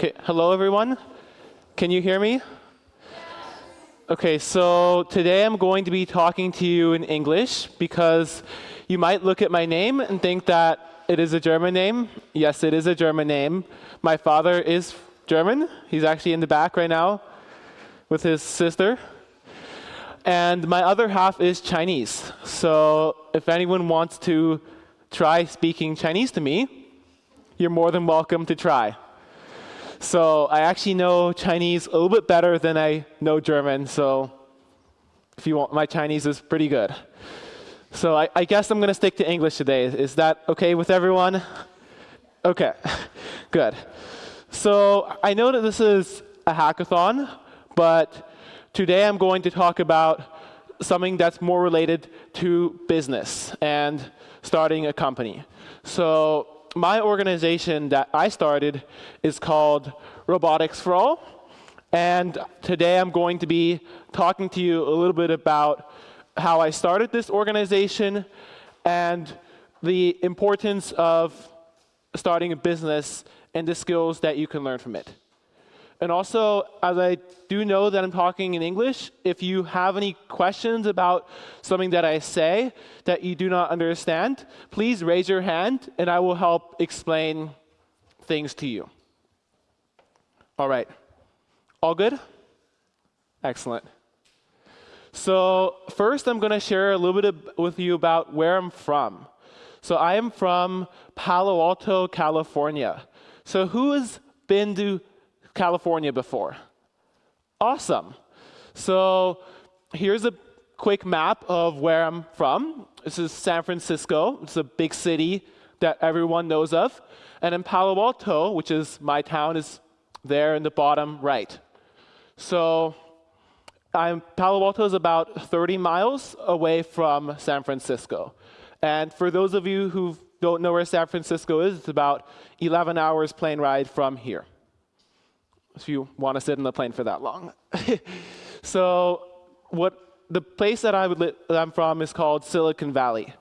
Okay, hello everyone. Can you hear me? Okay, so today I'm going to be talking to you in English because you might look at my name and think that it is a German name. Yes, it is a German name. My father is German. He's actually in the back right now with his sister. And my other half is Chinese. So if anyone wants to try speaking Chinese to me, you're more than welcome to try. So I actually know Chinese a little bit better than I know German. So if you want, my Chinese is pretty good. So I, I guess I'm going to stick to English today. Is that okay with everyone? Okay, good. So I know that this is a hackathon, but today I'm going to talk about something that's more related to business and starting a company. So my organization that I started is called Robotics for All. And today I'm going to be talking to you a little bit about how I started this organization and the importance of starting a business and the skills that you can learn from it. And also, as I do know that I'm talking in English, if you have any questions about something that I say that you do not understand, please raise your hand and I will help explain things to you. All right. All good? Excellent. So first, I'm going to share a little bit with you about where I'm from. So I am from Palo Alto, California. So who has been to California before? Awesome. So here's a quick map of where I'm from. This is San Francisco. It's a big city that everyone knows of. And in Palo Alto, which is my town, is there in the bottom right. So I'm, Palo Alto is about 30 miles away from San Francisco. And for those of you who don't know where San Francisco is, it's about 11 hours plane ride from here if you want to sit in the plane for that long. so what the place that, I would that I'm from is called Silicon Valley.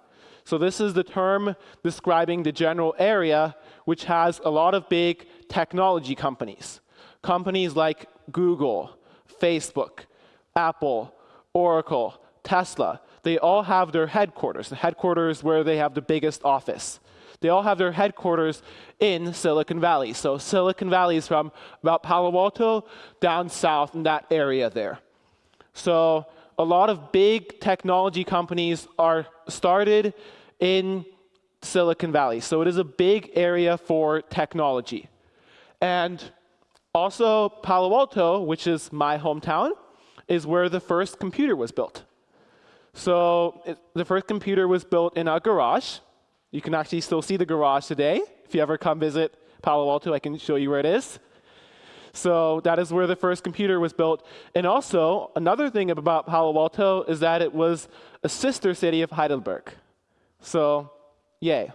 So this is the term describing the general area which has a lot of big technology companies. Companies like Google, Facebook, Apple, Oracle, Tesla, they all have their headquarters, the headquarters where they have the biggest office. They all have their headquarters in Silicon Valley. So Silicon Valley is from about Palo Alto down south in that area there. So a lot of big technology companies are started in Silicon Valley. So it is a big area for technology. And also Palo Alto, which is my hometown, is where the first computer was built. So it, the first computer was built in a garage. You can actually still see the garage today. If you ever come visit Palo Alto, I can show you where it is. So that is where the first computer was built. And also, another thing about Palo Alto is that it was a sister city of Heidelberg. So, yay.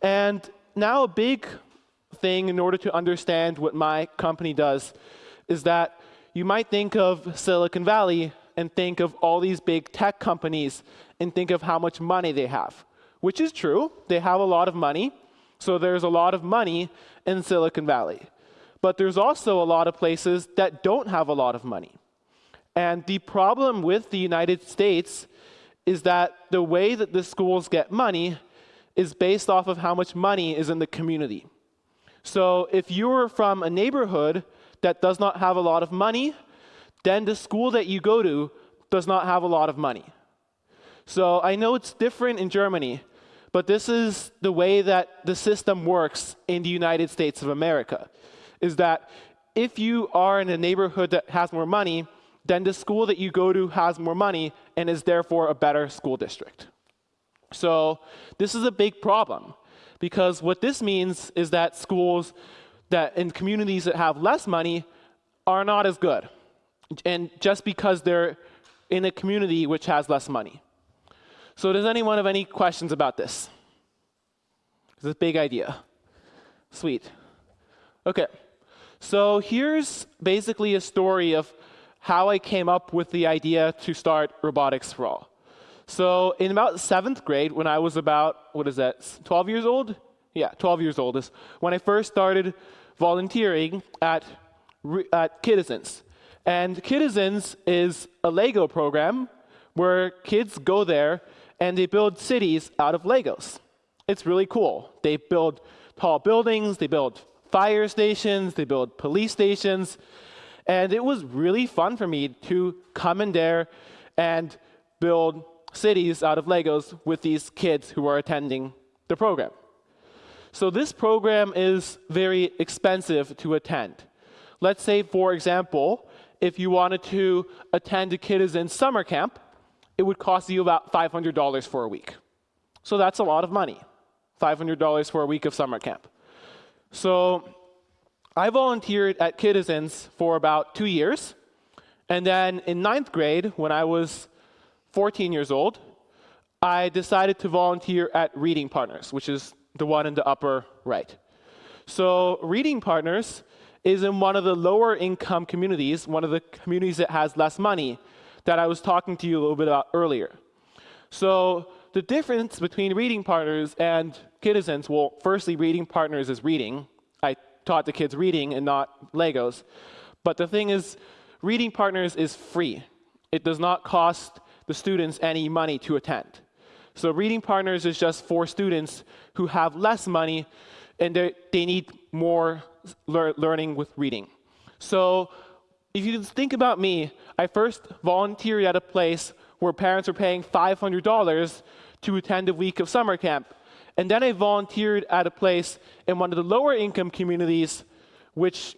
And now a big thing in order to understand what my company does is that you might think of Silicon Valley and think of all these big tech companies and think of how much money they have, which is true. They have a lot of money. So there's a lot of money in Silicon Valley. But there's also a lot of places that don't have a lot of money. And the problem with the United States is that the way that the schools get money is based off of how much money is in the community. So if you're from a neighborhood that does not have a lot of money, then the school that you go to does not have a lot of money. So I know it's different in Germany, but this is the way that the system works in the United States of America, is that if you are in a neighborhood that has more money, then the school that you go to has more money and is therefore a better school district. So this is a big problem, because what this means is that schools that in communities that have less money are not as good and just because they're in a community which has less money. So does anyone have any questions about this? A big idea. Sweet. Okay. So here's basically a story of how I came up with the idea to start Robotics for All. So in about seventh grade, when I was about, what is that, 12 years old? Yeah, 12 years old is when I first started volunteering at, at Kidizens. And Kidizens is a Lego program where kids go there and they build cities out of Legos. It's really cool. They build tall buildings, they build fire stations, they build police stations, and it was really fun for me to come in there and build cities out of Legos with these kids who are attending the program. So this program is very expensive to attend. Let's say, for example, if you wanted to attend a Kidizens summer camp, it would cost you about $500 for a week. So that's a lot of money, $500 for a week of summer camp. So I volunteered at Kidizens for about two years. And then in ninth grade, when I was 14 years old, I decided to volunteer at Reading Partners, which is the one in the upper right. So Reading Partners is in one of the lower income communities, one of the communities that has less money that I was talking to you a little bit about earlier. So the difference between Reading Partners and Kidizens, well, firstly, Reading Partners is reading. I taught the kids reading and not Legos. But the thing is, Reading Partners is free. It does not cost the students any money to attend. So Reading Partners is just for students who have less money and they need more lear learning with reading. So if you think about me, I first volunteered at a place where parents were paying $500 to attend a week of summer camp. And then I volunteered at a place in one of the lower income communities, which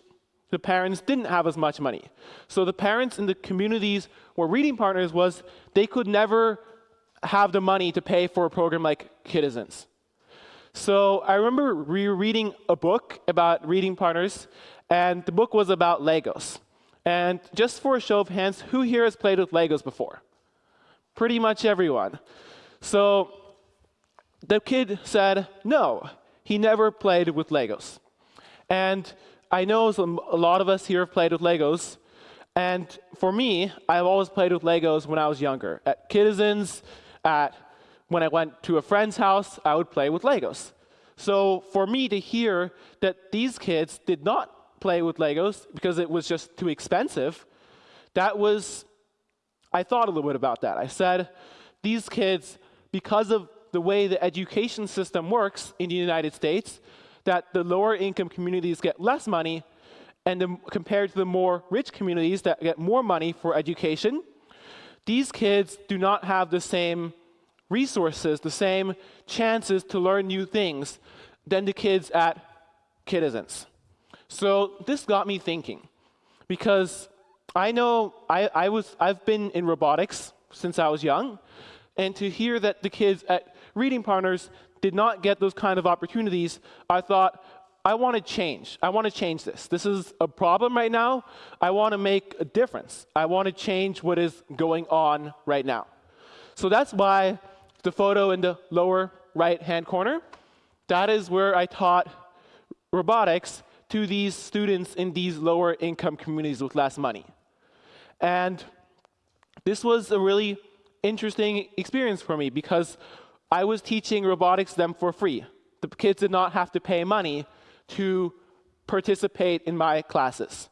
the parents didn't have as much money. So the parents in the communities where Reading Partners was, they could never have the money to pay for a program like Kidizens. So I remember rereading a book about Reading Partners, and the book was about Legos. And just for a show of hands, who here has played with Legos before? Pretty much everyone. So the kid said, no, he never played with Legos. And I know some, a lot of us here have played with Legos. And for me, I've always played with Legos when I was younger. At Kidizens, at, when I went to a friend's house, I would play with Legos. So for me to hear that these kids did not play with Legos because it was just too expensive, that was, I thought a little bit about that. I said, these kids, because of the way the education system works in the United States, that the lower income communities get less money, and the, compared to the more rich communities that get more money for education, these kids do not have the same resources, the same chances to learn new things than the kids at Kidizens. So this got me thinking, because I know I, I was, I've been in robotics since I was young, and to hear that the kids at Reading Partners did not get those kind of opportunities, I thought, I want to change. I want to change this. This is a problem right now. I want to make a difference. I want to change what is going on right now. So that's why the photo in the lower right-hand corner, that is where I taught robotics to these students in these lower income communities with less money. And this was a really interesting experience for me because I was teaching robotics them for free. The kids did not have to pay money to participate in my classes.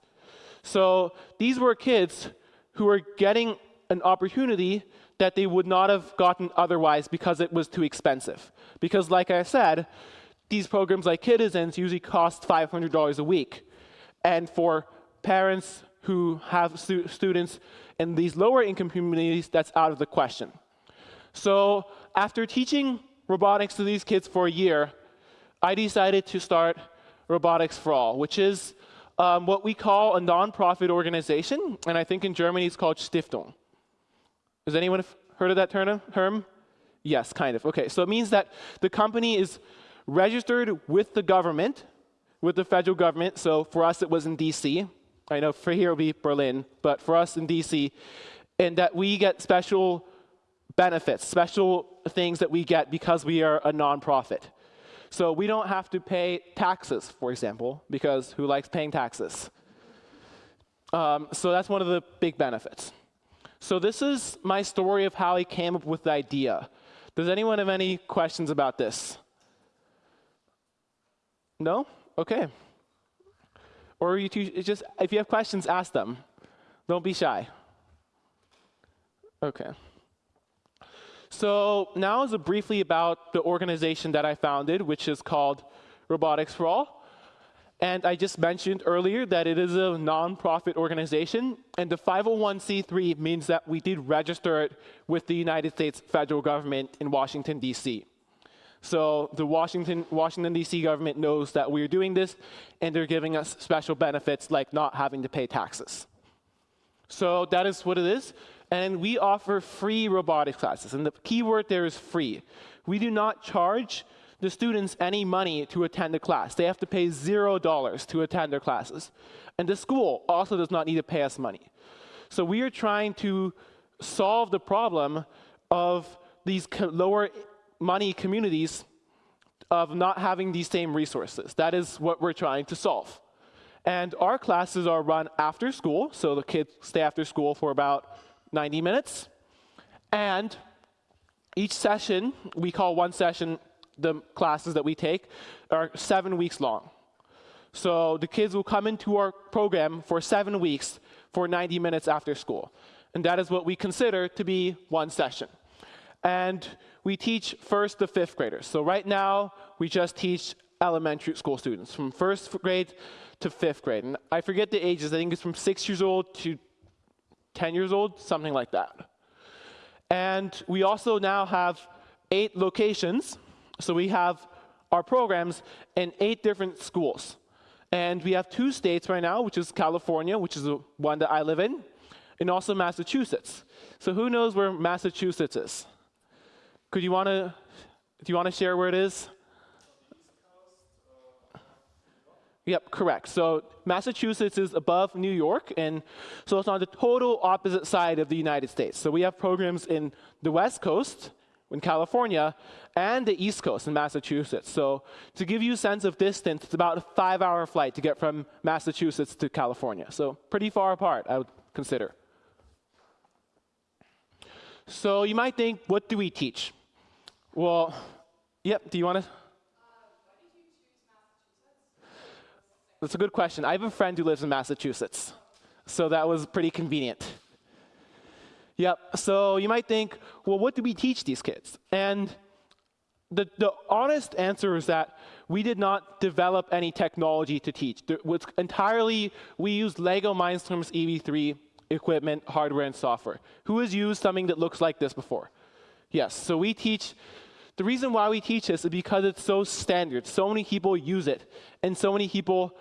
So these were kids who were getting an opportunity that they would not have gotten otherwise because it was too expensive. Because like I said, these programs like Kidizens usually cost $500 a week. And for parents who have stu students in these lower income communities, that's out of the question. So after teaching robotics to these kids for a year, I decided to start Robotics for All, which is um, what we call a nonprofit organization, and I think in Germany it's called Stiftung. Has anyone heard of that term? Herm? Yes, kind of. Okay, so it means that the company is registered with the government, with the federal government. So for us, it was in DC. I know for here it'll be Berlin, but for us in DC, and that we get special benefits, special things that we get because we are a nonprofit. So we don't have to pay taxes, for example, because who likes paying taxes? Um, so that's one of the big benefits. So this is my story of how I came up with the idea. Does anyone have any questions about this? No? Okay. Or you two, just, if you have questions, ask them. Don't be shy. Okay. So now is a briefly about the organization that I founded, which is called Robotics for All. And I just mentioned earlier that it is a nonprofit organization, and the 501c3 means that we did register it with the United States federal government in Washington, D.C. So the Washington, Washington D.C. government knows that we're doing this, and they're giving us special benefits like not having to pay taxes. So that is what it is. And we offer free robotics classes, and the key word there is free. We do not charge the students any money to attend the class. They have to pay zero dollars to attend their classes. And the school also does not need to pay us money. So we are trying to solve the problem of these lower money communities of not having these same resources. That is what we're trying to solve. And our classes are run after school, so the kids stay after school for about 90 minutes. And each session, we call one session the classes that we take are seven weeks long. So the kids will come into our program for seven weeks for 90 minutes after school. And that is what we consider to be one session. And we teach first to fifth graders. So right now, we just teach elementary school students from first grade to fifth grade. And I forget the ages, I think it's from six years old to 10 years old, something like that. And we also now have eight locations so we have our programs in eight different schools. And we have two states right now, which is California, which is the one that I live in, and also Massachusetts. So who knows where Massachusetts is? Could you want to, do you want to share where it is? Yep, correct. So Massachusetts is above New York, and so it's on the total opposite side of the United States. So we have programs in the West Coast, in California, and the East Coast in Massachusetts. So to give you a sense of distance, it's about a five-hour flight to get from Massachusetts to California. So pretty far apart, I would consider. So you might think, what do we teach? Well, yep, do you want to? That's a good question. I have a friend who lives in Massachusetts, so that was pretty convenient. Yep. So you might think, well, what do we teach these kids? And the, the honest answer is that we did not develop any technology to teach. Entirely, we used Lego Mindstorms EV3 equipment, hardware, and software. Who has used something that looks like this before? Yes. So we teach, the reason why we teach this is because it's so standard. So many people use it. And so many people,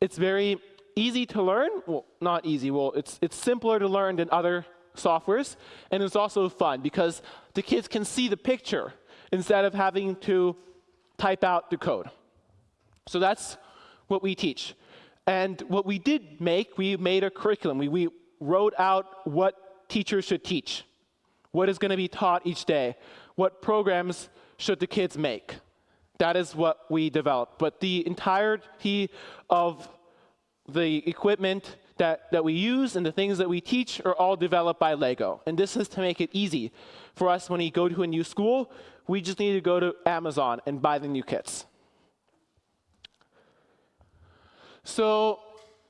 it's very easy to learn. Well, not easy. Well, it's, it's simpler to learn than other softwares, and it's also fun because the kids can see the picture instead of having to type out the code. So that's what we teach. And what we did make, we made a curriculum. We, we wrote out what teachers should teach, what is going to be taught each day, what programs should the kids make. That is what we developed. But the entirety of the equipment that, that we use and the things that we teach are all developed by Lego. And this is to make it easy for us when we go to a new school, we just need to go to Amazon and buy the new kits. So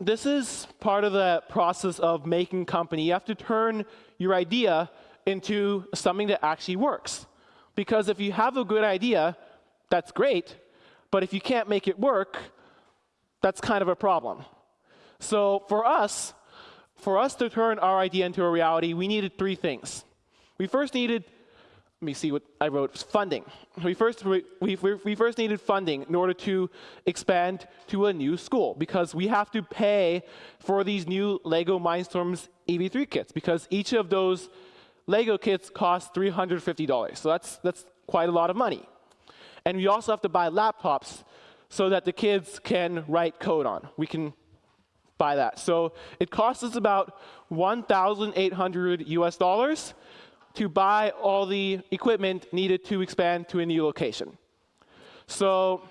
this is part of the process of making company. You have to turn your idea into something that actually works. Because if you have a good idea, that's great, but if you can't make it work, that's kind of a problem. So for us, for us to turn our idea into a reality, we needed three things. We first needed, let me see what I wrote, funding. We first, we, we, we first needed funding in order to expand to a new school because we have to pay for these new LEGO Mindstorms EV3 kits because each of those LEGO kits cost $350. So that's, that's quite a lot of money. And we also have to buy laptops so that the kids can write code on. We can buy that. So it costs us about 1,800 US dollars to buy all the equipment needed to expand to a new location. So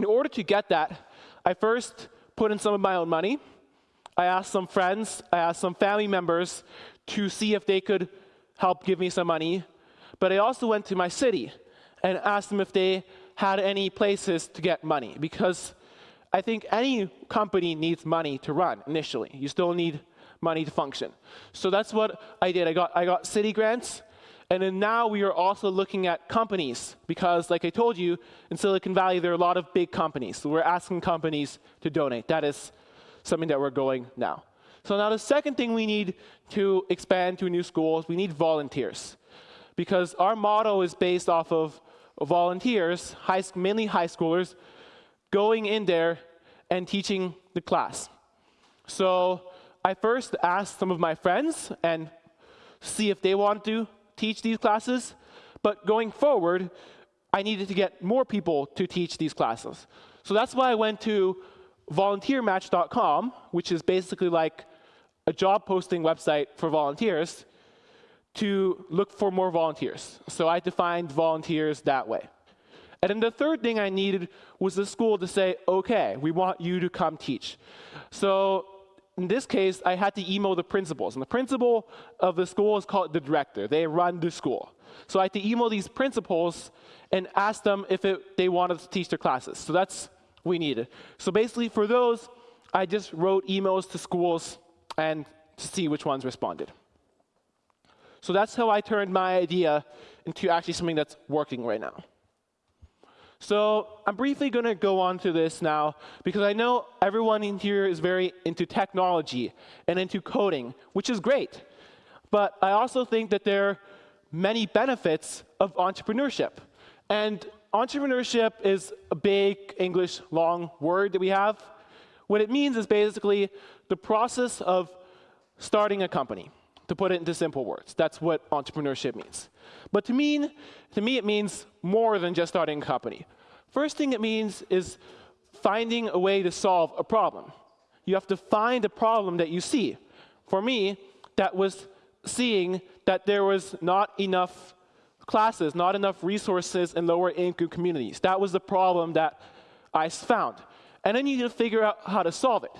in order to get that, I first put in some of my own money. I asked some friends, I asked some family members to see if they could help give me some money. But I also went to my city and asked them if they had any places to get money because I think any company needs money to run initially. You still need money to function. So that's what I did. I got, I got city grants, and then now we are also looking at companies because, like I told you, in Silicon Valley, there are a lot of big companies. So we're asking companies to donate. That is something that we're going now. So now the second thing we need to expand to new schools, we need volunteers. Because our motto is based off of volunteers, high, mainly high schoolers, going in there and teaching the class. So I first asked some of my friends and see if they want to teach these classes. But going forward, I needed to get more people to teach these classes. So that's why I went to volunteermatch.com, which is basically like a job posting website for volunteers, to look for more volunteers. So I defined volunteers that way. And then the third thing I needed was the school to say, OK, we want you to come teach. So in this case, I had to email the principals. And the principal of the school is called the director. They run the school. So I had to email these principals and ask them if it, they wanted to teach their classes. So that's what we needed. So basically, for those, I just wrote emails to schools and to see which ones responded. So that's how I turned my idea into actually something that's working right now. So I'm briefly going to go on to this now because I know everyone in here is very into technology and into coding, which is great. But I also think that there are many benefits of entrepreneurship. And entrepreneurship is a big English long word that we have. What it means is basically the process of starting a company, to put it into simple words. That's what entrepreneurship means. But to, mean, to me, it means more than just starting a company. First thing it means is finding a way to solve a problem. You have to find a problem that you see. For me, that was seeing that there was not enough classes, not enough resources in lower income communities. That was the problem that I found. And then you need to figure out how to solve it.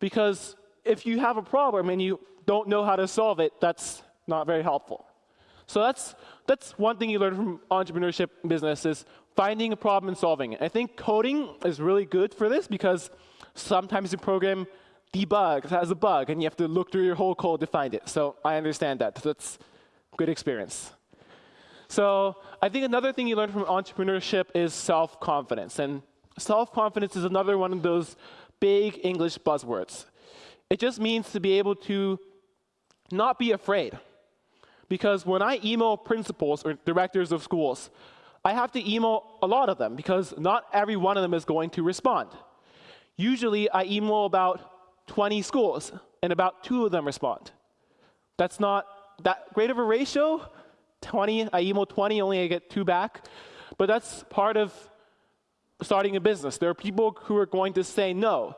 Because if you have a problem and you don't know how to solve it, that's not very helpful. So that's, that's one thing you learn from entrepreneurship business is finding a problem and solving it. I think coding is really good for this because sometimes the program debugs, has a bug, and you have to look through your whole code to find it. So I understand that. That's good experience. So I think another thing you learn from entrepreneurship is self-confidence. And self-confidence is another one of those big English buzzwords. It just means to be able to not be afraid. Because when I email principals or directors of schools, I have to email a lot of them because not every one of them is going to respond. Usually I email about 20 schools and about two of them respond. That's not that great of a ratio, 20, I email 20, only I get two back. But that's part of starting a business. There are people who are going to say no.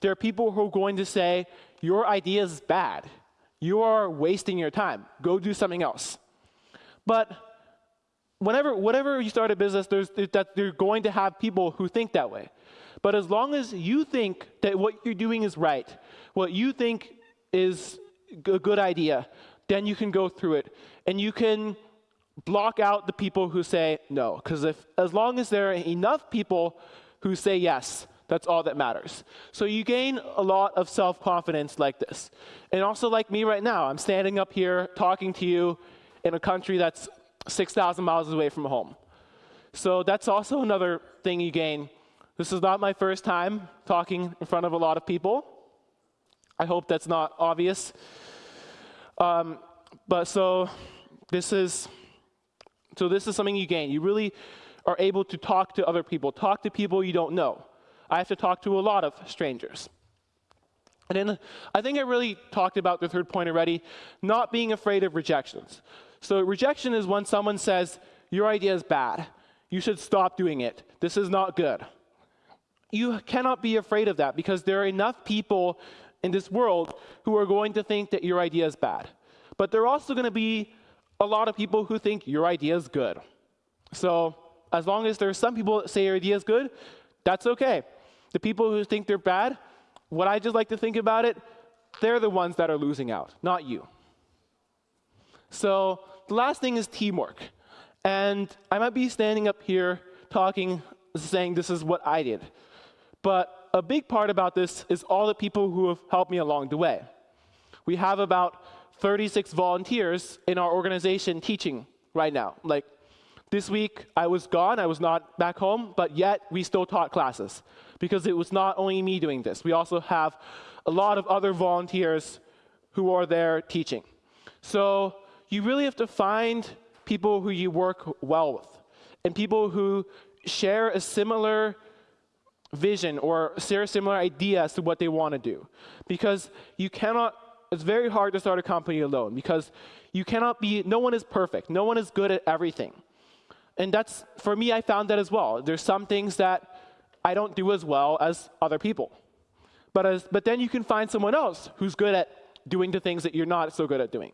There are people who are going to say, your idea is bad. You are wasting your time. Go do something else. But whenever, whenever you start a business, there's, that you're going to have people who think that way. But as long as you think that what you're doing is right, what you think is a good idea, then you can go through it. And you can block out the people who say no. Because if as long as there are enough people who say yes, that's all that matters. So you gain a lot of self-confidence like this. And also like me right now, I'm standing up here talking to you in a country that's 6,000 miles away from home. So that's also another thing you gain. This is not my first time talking in front of a lot of people. I hope that's not obvious. Um, but so this is so this is something you gain. You really are able to talk to other people, talk to people you don't know. I have to talk to a lot of strangers. And then I think I really talked about the third point already, not being afraid of rejections. So rejection is when someone says, your idea is bad. You should stop doing it. This is not good. You cannot be afraid of that because there are enough people in this world who are going to think that your idea is bad. But there are also going to be a lot of people who think your idea is good. So as long as there are some people that say your idea is good, that's okay. The people who think they're bad, what I just like to think about it, they're the ones that are losing out, not you. So the last thing is teamwork. And I might be standing up here talking, saying this is what I did. But a big part about this is all the people who have helped me along the way. We have about 36 volunteers in our organization teaching right now. Like this week, I was gone, I was not back home, but yet we still taught classes because it was not only me doing this. We also have a lot of other volunteers who are there teaching. So you really have to find people who you work well with and people who share a similar vision or share a similar idea as to what they want to do. Because you cannot, it's very hard to start a company alone because you cannot be, no one is perfect. No one is good at everything. And that's, for me, I found that as well. There's some things that I don't do as well as other people. But, as, but then you can find someone else who's good at doing the things that you're not so good at doing.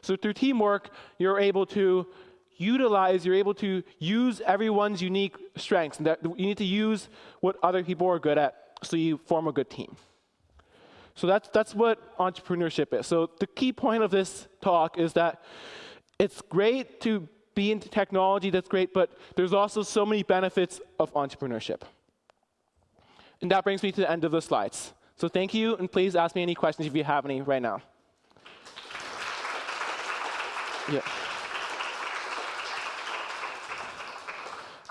So through teamwork, you're able to utilize, you're able to use everyone's unique strengths. And that you need to use what other people are good at so you form a good team. So that's, that's what entrepreneurship is. So the key point of this talk is that it's great to be into technology, that's great, but there's also so many benefits of entrepreneurship. And that brings me to the end of the slides. So thank you, and please ask me any questions if you have any right now. Yeah.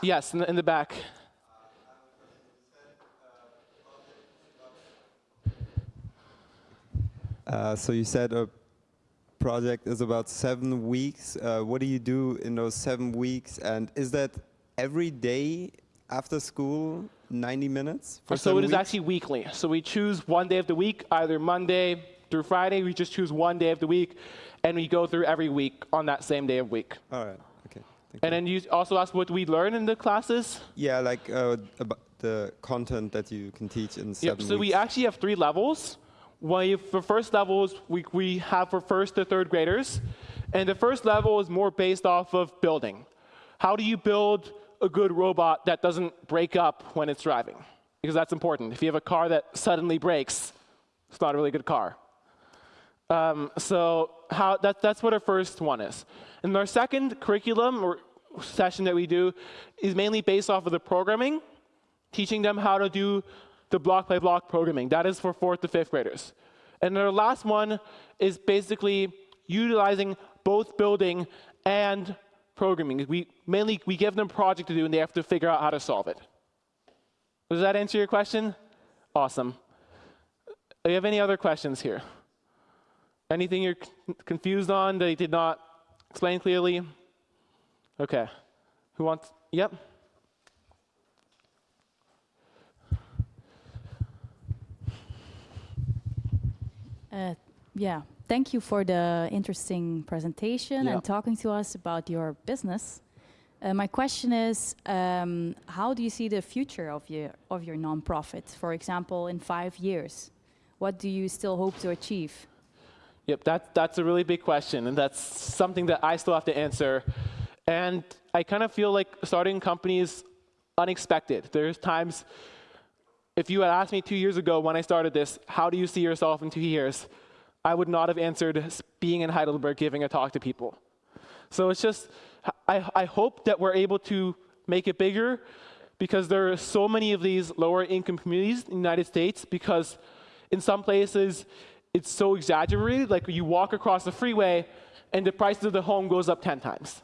Yes, in the, in the back. Uh, so you said a project is about seven weeks. Uh, what do you do in those seven weeks? And is that every day after school, 90 minutes? For so it is actually weekly. So we choose one day of the week, either Monday through Friday. We just choose one day of the week, and we go through every week on that same day of week. All right. Okay. Thank and you. then you also ask what we learn in the classes. Yeah, like uh, about the content that you can teach in seven yep, so weeks. we actually have three levels. Well, for first levels, we, we have for first to third graders. And the first level is more based off of building. How do you build a good robot that doesn't break up when it's driving? Because that's important. If you have a car that suddenly breaks, it's not a really good car. Um, so how, that, that's what our first one is. And our second curriculum or session that we do is mainly based off of the programming, teaching them how to do the block by block programming. That is for fourth to fifth graders. And our last one is basically utilizing both building and programming. We mainly we give them a project to do and they have to figure out how to solve it. Does that answer your question? Awesome. Do you have any other questions here? Anything you're confused on that I did not explain clearly? Okay. Who wants? Yep. Uh, yeah, thank you for the interesting presentation yeah. and talking to us about your business. Uh, my question is, um, how do you see the future of your of your nonprofit? For example, in five years, what do you still hope to achieve? Yep, that, that's a really big question, and that's something that I still have to answer. And I kind of feel like starting a company is unexpected. There's times if you had asked me two years ago when I started this, how do you see yourself in two years? I would not have answered being in Heidelberg giving a talk to people. So it's just, I, I hope that we're able to make it bigger because there are so many of these lower income communities in the United States because in some places it's so exaggerated, like you walk across the freeway and the price of the home goes up 10 times.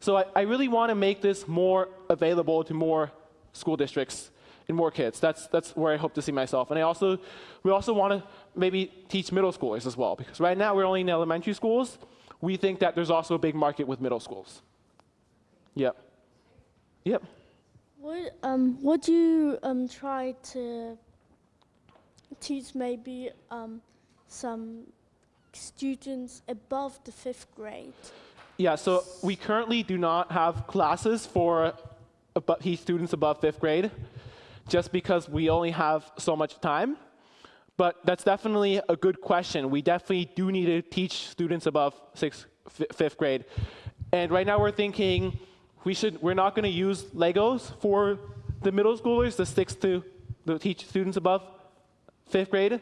So I, I really want to make this more available to more school districts and more kids. That's, that's where I hope to see myself. And I also, we also want to maybe teach middle schoolers as well, because right now we're only in elementary schools. We think that there's also a big market with middle schools. Yep. Yep. Would, um, would you um, try to teach maybe um, some students above the fifth grade? Yeah, so we currently do not have classes for students above fifth grade just because we only have so much time. But that's definitely a good question. We definitely do need to teach students above sixth, fifth grade. And right now we're thinking we should, we're not going to use Legos for the middle schoolers, the sixth to the teach students above fifth grade.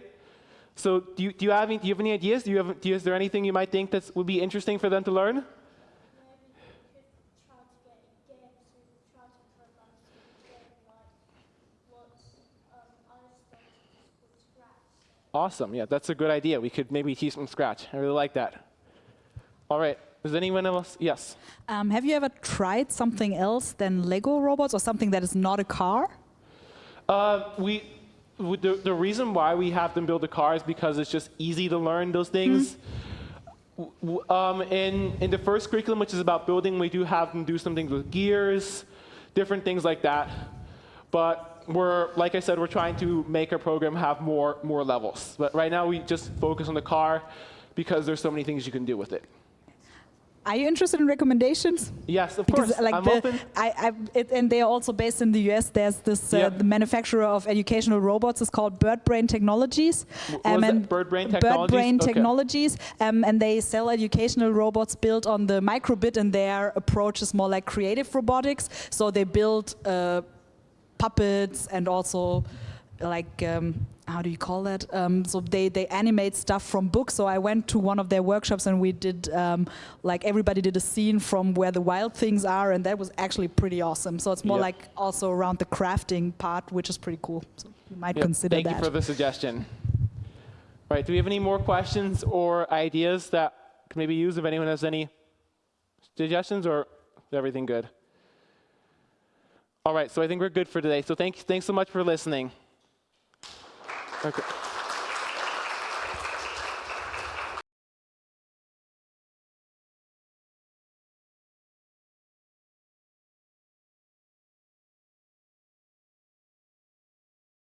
So do you, do you, have, any, do you have any ideas? Do you have, do you, is there anything you might think that would be interesting for them to learn? Awesome. Yeah, that's a good idea. We could maybe teach from scratch. I really like that. All right. Does anyone else? Yes. Um, have you ever tried something else than Lego robots or something that is not a car? Uh, we, the, the reason why we have them build a car is because it's just easy to learn those things. W- Um, in, in the first curriculum, which is about building, we do have them do some things with gears, different things like that. But we're, like I said, we're trying to make our program have more, more levels. But right now, we just focus on the car because there's so many things you can do with it. Are you interested in recommendations? Yes, of Because course. like I'm the, open. I, I, it, and they are also based in the US. There's this uh, Yep. the manufacturer of educational robots is called Bird Brain Technologies. What was that? Bird Brain Bird Technologies? Brain Okay. Technologies, um, and they sell educational robots built on the microbit, and their approach is more like creative robotics. So they build uh, puppets and also like um, how do you call that? Um, so they they animate stuff from books. So I went to one of their workshops and we did um, like everybody did a scene from where the wild things are, and that was actually pretty awesome. So it's more Yep. like also around the crafting part, which is pretty cool. So you might Yep, consider Thank that. you for the suggestion. Right? do we have any more questions or ideas that could maybe use if anyone has any suggestions or is everything good? All right, so I think we're good for today. So thank, thanks so much for listening. Okay.